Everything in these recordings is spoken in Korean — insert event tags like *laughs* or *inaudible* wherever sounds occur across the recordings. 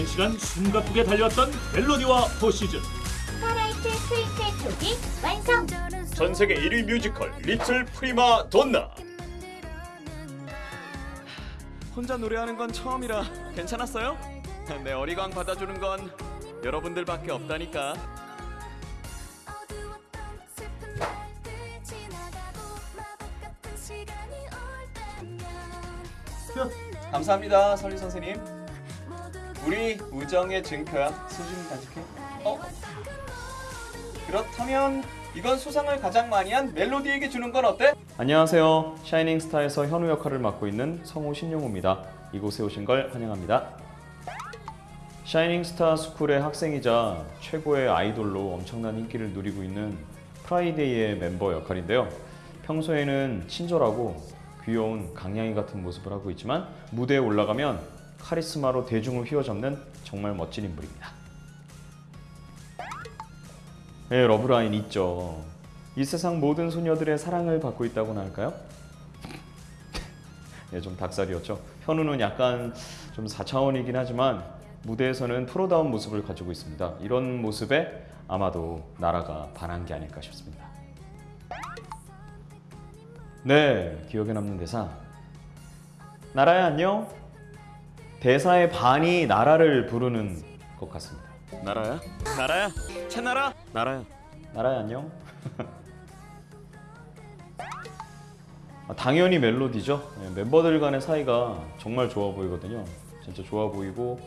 오랜 시간 숨가쁘게 달려왔던 멜로디와 four season starlight twin set 조기 완성! 전 세계 1위 뮤지컬 little 프리마 돈나 혼자 노래하는 건 처음이라 괜찮았어요? 내 어리광 받아주는 건 여러분들밖에 없다니까. 감사합니다, 설리 선생님. 우리 우정의 증표야. 소중히 간직해. 어? 그렇다면 이건 수상을 가장 많이 한 멜로디에게 주는 건 어때? 안녕하세요. 샤이닝 스타에서 현우 역할을 맡고 있는 성우 신용우입니다. 이곳에 오신 걸 환영합니다. 샤이닝 스타 스쿨의 학생이자 최고의 아이돌로 엄청난 인기를 누리고 있는 프라이데이의 멤버 역할인데요. 평소에는 친절하고 귀여운 강냥이 같은 모습을 하고 있지만 무대에 올라가면 카리스마로 대중을 휘어잡는 정말 멋진 인물입니다. 네, 러브라인 있죠. 이 세상 모든 소녀들의 사랑을 받고 있다고나 할까요? *laughs* 예, 좀 닭살이었죠. 현우는 약간 좀 4차원이긴 하지만 무대에서는 프로다운 모습을 가지고 있습니다. 이런 모습에 아마도 나라가 반한 게 아닐까 싶습니다. 네, 기억에 남는 대사. 나라야 안녕. 대사의 반이 나라를 부르는 것 같습니다. 나라야? 나라야? 채나라? 나라야. 나라야 안녕. *laughs* 아, 당연히 멜로디죠. 네, 멤버들 간의 사이가 정말 좋아 보이거든요. 진짜 좋아 보이고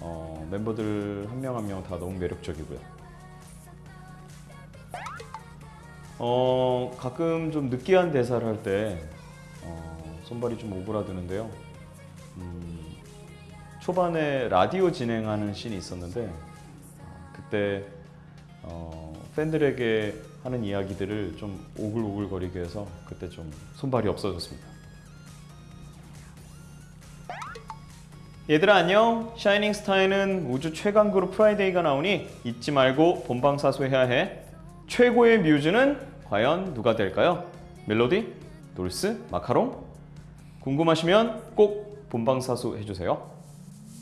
어, 멤버들 한 명 한 명 다 너무 매력적이고요. 어, 가끔 좀 느끼한 대사를 할때 어, 손발이 좀 오그라드는데요. 음, 초반에 라디오 진행하는 씬이 있었는데 어, 그때 어, 팬들에게 하는 이야기들을 좀 오글오글거리게 해서 그때 좀 손발이 없어졌습니다. 얘들아 안녕. 샤이닝 스타에는 우주 최강 그룹 프라이데이가 나오니 잊지 말고 본방사수해야 해. 최고의 뮤즈는 과연 누가 될까요? 멜로디, 돌스, 마카롱? 궁금하시면 꼭 본방사수 해주세요.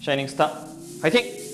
샤이닝 스타 화이팅!